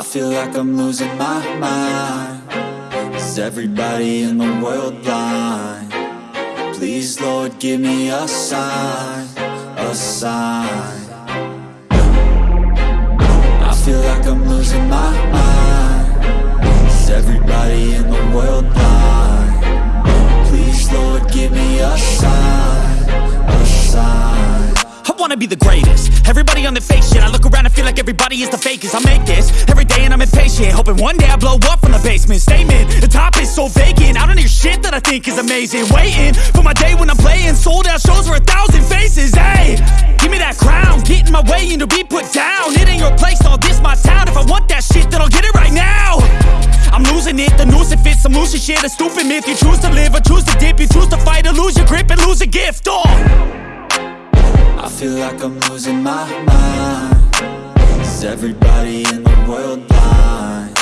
I feel like I'm losing my mind Is everybody in the world blind? Please, Lord, give me a sign A sign I feel like I'm losing my mind Is everybody in the world blind? Please, Lord, give me a sign A sign I wanna be the greatest. Everybody on the fake shit I look around and feel like everybody is the fakest. I make this every day and I'm impatient Hoping one day I blow up from the basement. Statement, the top is so vacant. I don't hear shit that I think is amazing. Waiting for my day when I'm playing Sold out shows for a thousand faces. Hey, give me that crown. Get in my way and to be put down. It ain't your place, all this my town. If I want that shit then I'll get it right now. I'm losing it, the noose it fits I'm losing shit, a stupid myth. You choose to live or choose to dip. You choose to fight or lose your grip and lose a gift. Oh I feel like I'm losing my mind. Is everybody in the world blind?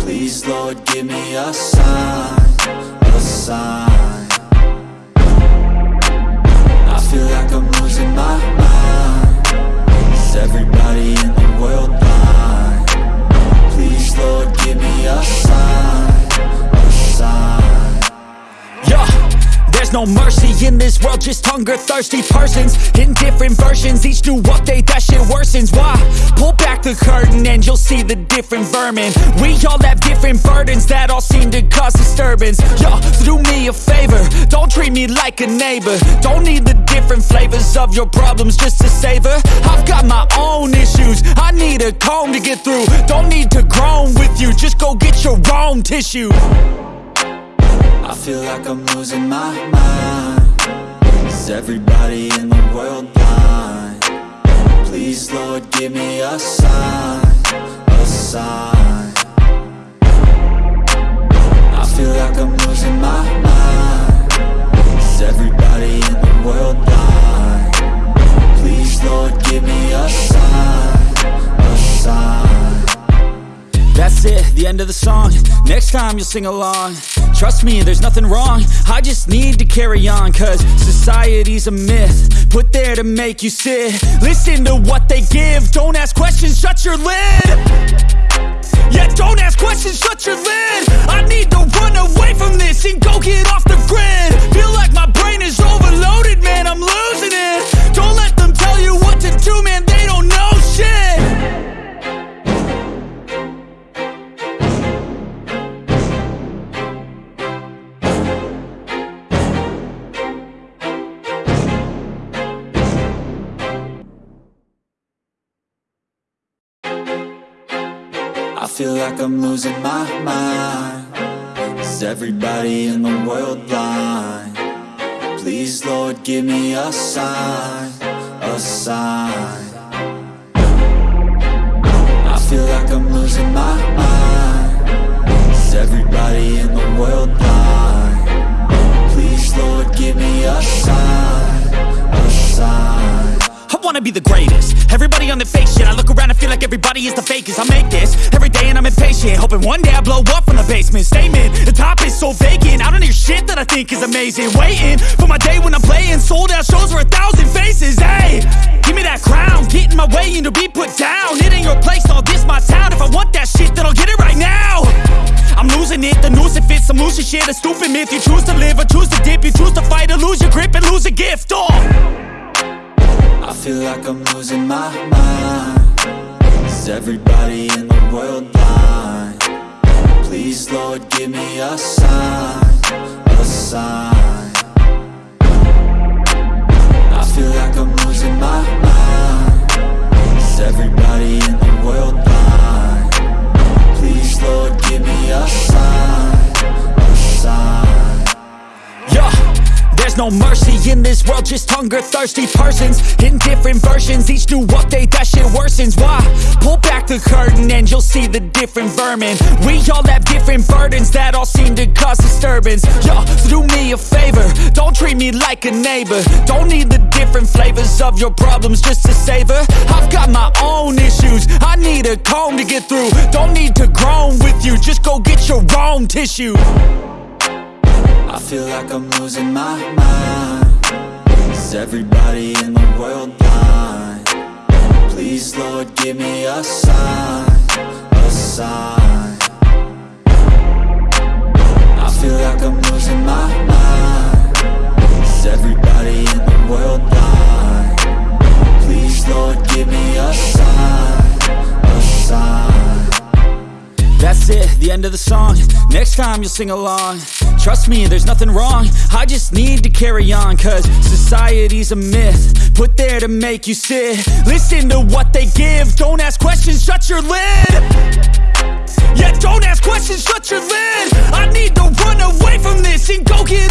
Please, Lord, give me a sign A sign. I feel like I'm losing my mind. Is everybody in the world no mercy in this world, just hunger thirsty persons in different versions. Each new update, that shit worsens. Why? Pull back the curtain and you'll see the different vermin. We all have different burdens that all seem to cause disturbance. Yo, so do me a favor, don't treat me like a neighbor. Don't need the different flavors of your problems just to savor. I've got my own issues, I need a comb to get through. Don't need to groan with you, just go get your own tissue. I feel like I'm losing my mind. Is everybody in the world blind? Please, Lord, give me a sign A sign. I feel like I'm losing my mind. Is everybody in the world blind? Please, Lord, give me a sign A sign. That's it, the end of the song. Next time you'll sing along Trust me, there's nothing wrong. I just need to carry on Cause society's a myth Put there to make you sit. Listen to what they give. Don't ask questions, shut your lid. Yeah, don't ask questions, shut your lid. I need to run away from this And go get off the grid. Feel like my brain is overloaded, man I'm losing it. Don't let them tell you what to do, man like I'm losing my mind Is everybody in the world blind? Please, Lord, give me a sign A sign I feel like I'm losing my mind Is everybody in the world blind? Please, Lord, give me a sign A sign wanna be the greatest. Everybody on the fake shit I look around and feel like everybody is the fakest. I make this every day and I'm impatient Hoping one day I blow up from the basement. Statement, the top is so vacant. I don't hear shit that I think is amazing. Waiting for my day when I'm playing. Sold out shows for a thousand faces Hey, give me that crown Get in my way and to be put down. It ain't your place, all this my town. If I want that shit then I'll get it right now. I'm losing it, the noose it fits I'm losing shit, a stupid myth You choose to live or choose to dip. You choose to fight or lose your grip and lose a gift Oh. I feel like I'm losing my mind. Is everybody in the world blind? Please, Lord, give me a sign A sign. I feel like I'm losing my mind. Is everybody in the world blind? Please, Lord, give me a sign A sign. Yeah, there's no mercy in this world, just hunger thirsty persons in different versions. Each new update, that shit worsens. Why? Pull back the curtain and you'll see the different vermin. We all have different burdens that all seem to cause disturbance. Yo, so do me a favor, don't treat me like a neighbor. Don't need the different flavors of your problems just to savor. I've got my own issues, I need a comb to get through. Don't need to groan with you, just go get your own tissue. I feel like I'm losing my mind. Is everybody in the world blind? Please, Lord, give me a sign A sign. I feel like I'm losing my mind. Is everybody in the world blind? Please Lord give me a sign, a sign. That's it, the end of the song. Next time you'll sing along Trust me, there's nothing wrong. I just need to carry on Cause society's a myth. Put there to make you sit. Listen to what they give. Don't ask questions, shut your lid. Yeah, don't ask questions, shut your lid. I need to run away from this And go get